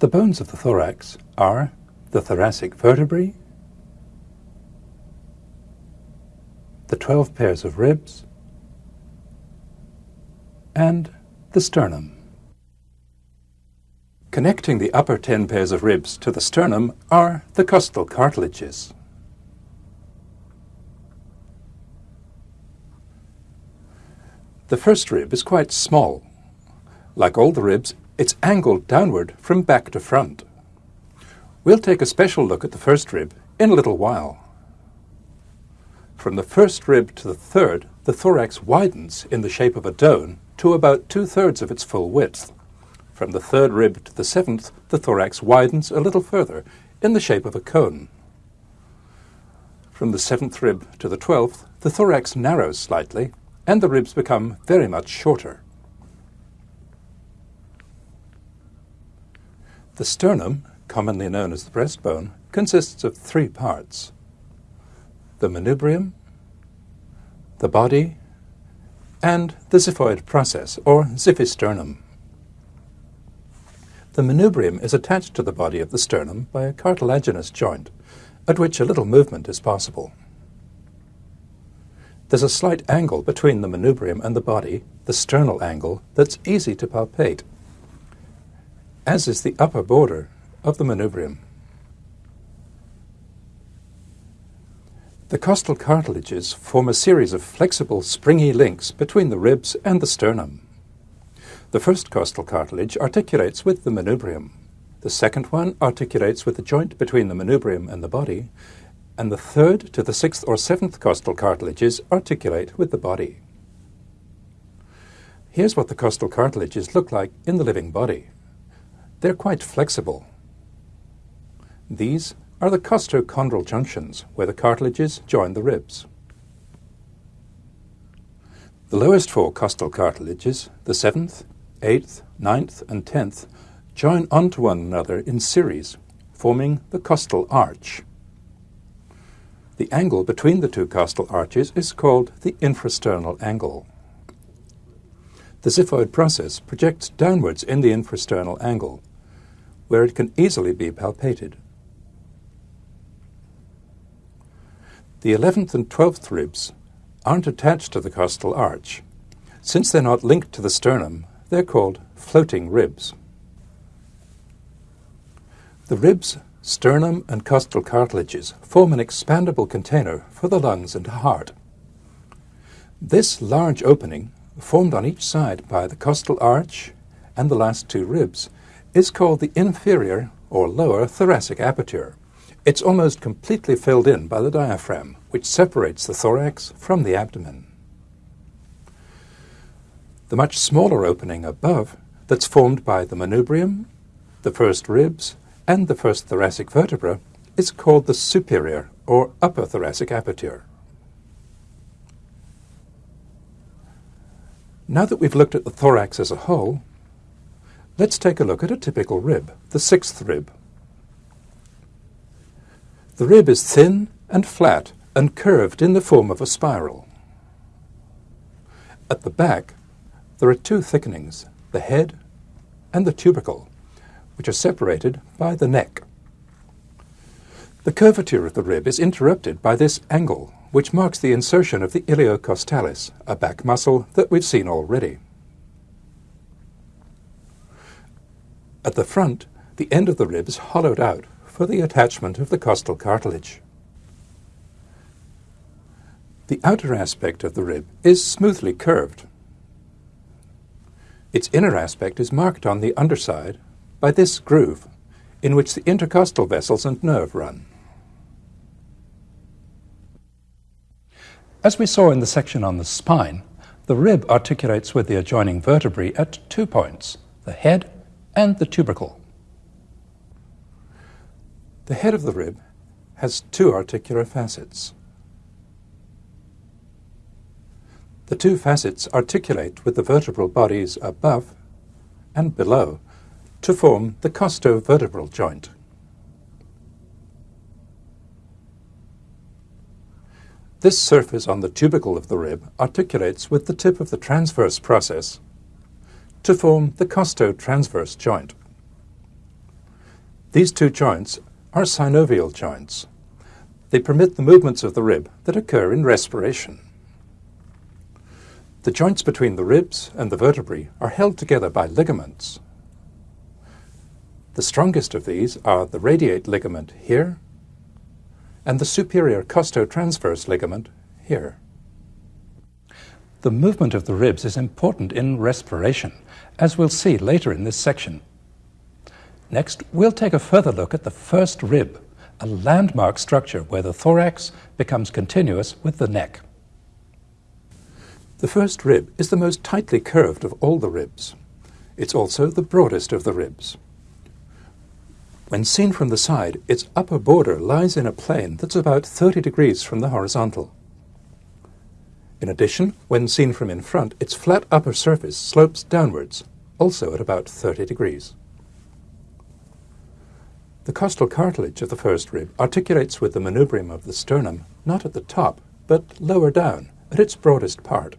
The bones of the thorax are the thoracic vertebrae, the 12 pairs of ribs, and the sternum. Connecting the upper 10 pairs of ribs to the sternum are the costal cartilages. The first rib is quite small. Like all the ribs, it's angled downward from back to front. We'll take a special look at the first rib in a little while. From the first rib to the third, the thorax widens in the shape of a dome to about two-thirds of its full width. From the third rib to the seventh, the thorax widens a little further in the shape of a cone. From the seventh rib to the twelfth, the thorax narrows slightly and the ribs become very much shorter. The sternum, commonly known as the breastbone, consists of three parts. The manubrium, the body, and the xiphoid process, or xiphisternum. The manubrium is attached to the body of the sternum by a cartilaginous joint, at which a little movement is possible. There's a slight angle between the manubrium and the body, the sternal angle, that's easy to palpate as is the upper border of the manubrium. The costal cartilages form a series of flexible, springy links between the ribs and the sternum. The first costal cartilage articulates with the manubrium. The second one articulates with the joint between the manubrium and the body, and the third to the sixth or seventh costal cartilages articulate with the body. Here's what the costal cartilages look like in the living body. They're quite flexible. These are the costochondral junctions, where the cartilages join the ribs. The lowest four costal cartilages, the seventh, eighth, ninth, and tenth, join onto one another in series, forming the costal arch. The angle between the two costal arches is called the infrasternal angle. The xiphoid process projects downwards in the infrasternal angle, where it can easily be palpated. The 11th and 12th ribs aren't attached to the costal arch. Since they're not linked to the sternum, they're called floating ribs. The ribs, sternum, and costal cartilages form an expandable container for the lungs and heart. This large opening, formed on each side by the costal arch and the last two ribs, is called the inferior or lower thoracic aperture. It's almost completely filled in by the diaphragm, which separates the thorax from the abdomen. The much smaller opening above, that's formed by the manubrium, the first ribs, and the first thoracic vertebra, is called the superior or upper thoracic aperture. Now that we've looked at the thorax as a whole, Let's take a look at a typical rib, the sixth rib. The rib is thin and flat and curved in the form of a spiral. At the back, there are two thickenings, the head and the tubercle, which are separated by the neck. The curvature of the rib is interrupted by this angle, which marks the insertion of the iliocostalis, a back muscle that we've seen already. At the front, the end of the rib is hollowed out for the attachment of the costal cartilage. The outer aspect of the rib is smoothly curved. Its inner aspect is marked on the underside by this groove in which the intercostal vessels and nerve run. As we saw in the section on the spine, the rib articulates with the adjoining vertebrae at two points, the head and the tubercle. The head of the rib has two articular facets. The two facets articulate with the vertebral bodies above and below to form the costovertebral joint. This surface on the tubercle of the rib articulates with the tip of the transverse process to form the costo-transverse joint. These two joints are synovial joints. They permit the movements of the rib that occur in respiration. The joints between the ribs and the vertebrae are held together by ligaments. The strongest of these are the radiate ligament here and the superior costotransverse ligament here. The movement of the ribs is important in respiration, as we'll see later in this section. Next, we'll take a further look at the first rib, a landmark structure where the thorax becomes continuous with the neck. The first rib is the most tightly curved of all the ribs. It's also the broadest of the ribs. When seen from the side, its upper border lies in a plane that's about 30 degrees from the horizontal. In addition, when seen from in front, its flat upper surface slopes downwards, also at about 30 degrees. The costal cartilage of the first rib articulates with the manubrium of the sternum not at the top, but lower down, at its broadest part.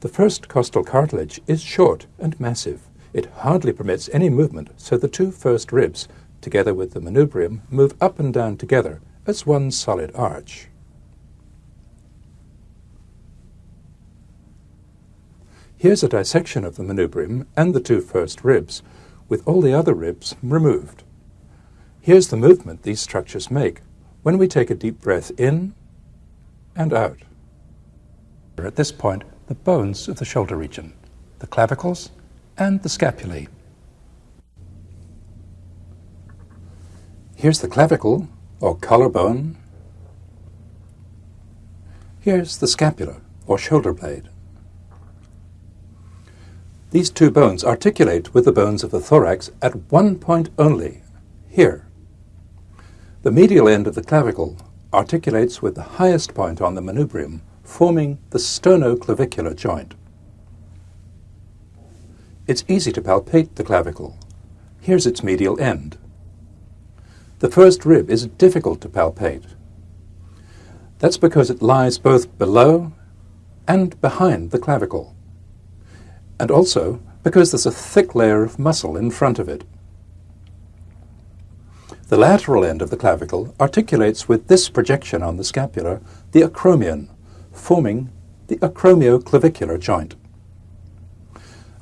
The first costal cartilage is short and massive. It hardly permits any movement, so the two first ribs, together with the manubrium, move up and down together as one solid arch. Here's a dissection of the manubrium and the two first ribs, with all the other ribs removed. Here's the movement these structures make when we take a deep breath in and out. At this point, the bones of the shoulder region, the clavicles and the scapulae. Here's the clavicle, or collarbone. Here's the scapula, or shoulder blade. These two bones articulate with the bones of the thorax at one point only, here. The medial end of the clavicle articulates with the highest point on the manubrium, forming the sternoclavicular joint. It's easy to palpate the clavicle. Here's its medial end. The first rib is difficult to palpate. That's because it lies both below and behind the clavicle, and also because there's a thick layer of muscle in front of it. The lateral end of the clavicle articulates with this projection on the scapula the acromion, forming the acromioclavicular joint.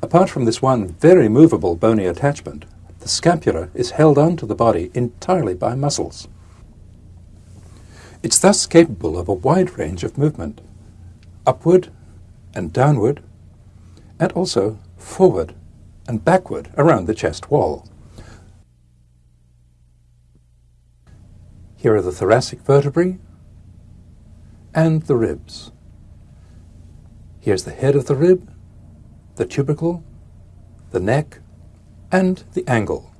Apart from this one very movable bony attachment, the scapula is held onto the body entirely by muscles. It's thus capable of a wide range of movement, upward and downward, and also forward and backward around the chest wall. Here are the thoracic vertebrae and the ribs. Here's the head of the rib, the tubercle, the neck, and the angle.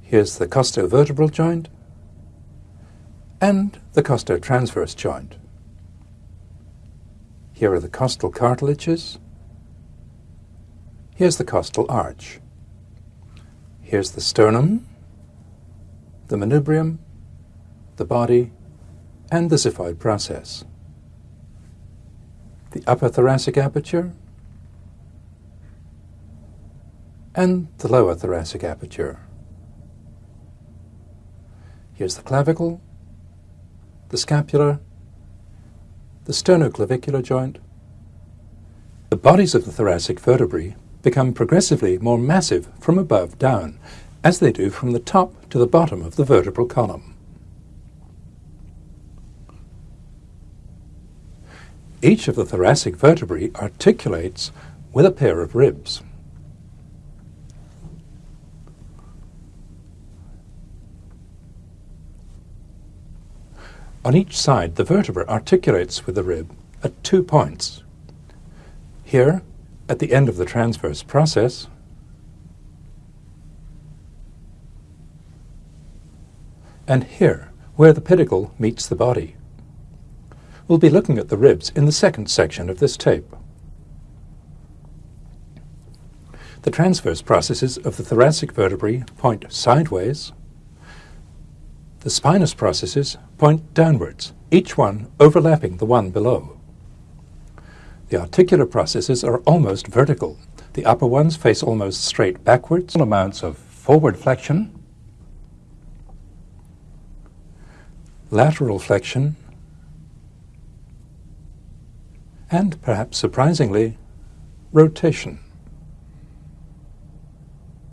Here's the costovertebral joint and the costotransverse joint. Here are the costal cartilages. Here's the costal arch. Here's the sternum the manubrium, the body, and the xiphoid process. The upper thoracic aperture and the lower thoracic aperture. Here's the clavicle, the scapula, the sternoclavicular joint. The bodies of the thoracic vertebrae become progressively more massive from above down as they do from the top to the bottom of the vertebral column. Each of the thoracic vertebrae articulates with a pair of ribs. On each side, the vertebra articulates with the rib at two points. Here, at the end of the transverse process, and here, where the pedicle meets the body. We'll be looking at the ribs in the second section of this tape. The transverse processes of the thoracic vertebrae point sideways. The spinous processes point downwards, each one overlapping the one below. The articular processes are almost vertical. The upper ones face almost straight backwards, small amounts of forward flexion, lateral flexion, and perhaps surprisingly, rotation.